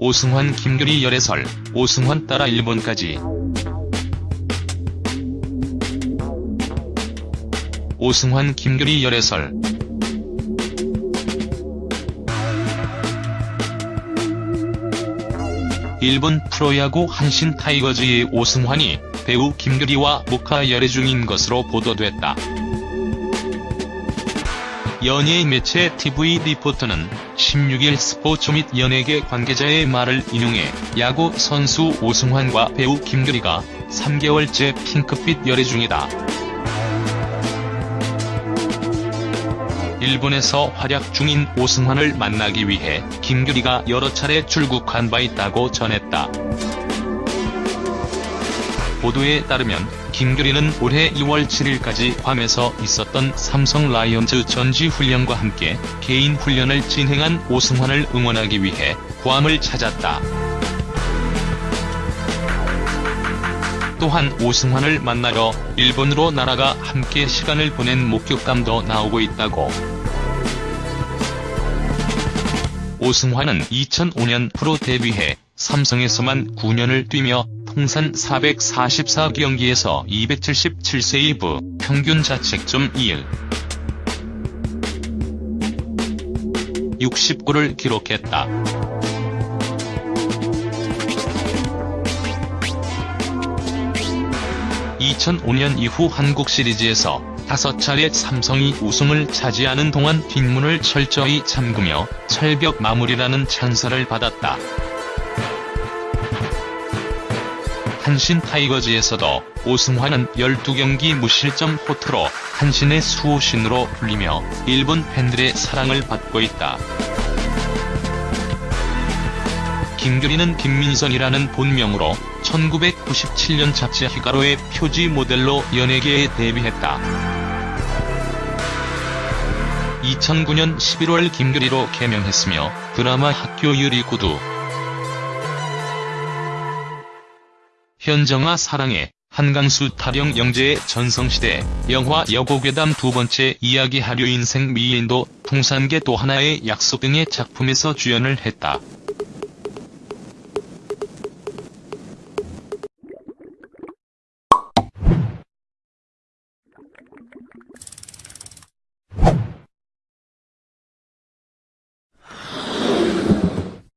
오승환 김규리 열애설, 오승환 따라 일본까지. 오승환 김규리 열애설 일본 프로야구 한신 타이거즈의 오승환이 배우 김규리와 목화 열애 중인 것으로 보도됐다. 연예 매체 TV 리포터는 16일 스포츠 및 연예계 관계자의 말을 인용해 야구 선수 오승환과 배우 김규리가 3개월째 핑크빛 열애 중이다. 일본에서 활약 중인 오승환을 만나기 위해 김규리가 여러 차례 출국한 바 있다고 전했다. 보도에 따르면 김규리는 올해 2월 7일까지 괌에서 있었던 삼성 라이온즈 전지훈련과 함께 개인 훈련을 진행한 오승환을 응원하기 위해 괌을 찾았다. 또한 오승환을 만나러 일본으로 날아가 함께 시간을 보낸 목격담도 나오고 있다고. 오승환은 2005년 프로 데뷔해 삼성에서만 9년을 뛰며 통산 444경기에서 277세이브, 평균 자책점 2일 60골을 기록했다. (2005년) 이후 한국 시리즈에서 다섯 차례 삼성이 우승을 차지하는 동안 뒷문을 철저히 잠그며 철벽 마무리라는 찬사를 받았다. 한신 타이거즈에서도 오승환은 12경기 무실점 호투로 한신의 수호신으로 불리며 일본 팬들의 사랑을 받고 있다. 김규리는 김민선이라는 본명으로 1997년 잡지 히가로의 표지 모델로 연예계에 데뷔했다. 2009년 11월 김규리로 개명했으며 드라마 학교 유리구두 현정아 사랑해, 한강수 타령 영재의 전성시대, 영화 여고괴담 두 번째 이야기 하류 인생 미인도, 통산계 또 하나의 약속 등의 작품에서 주연을 했다.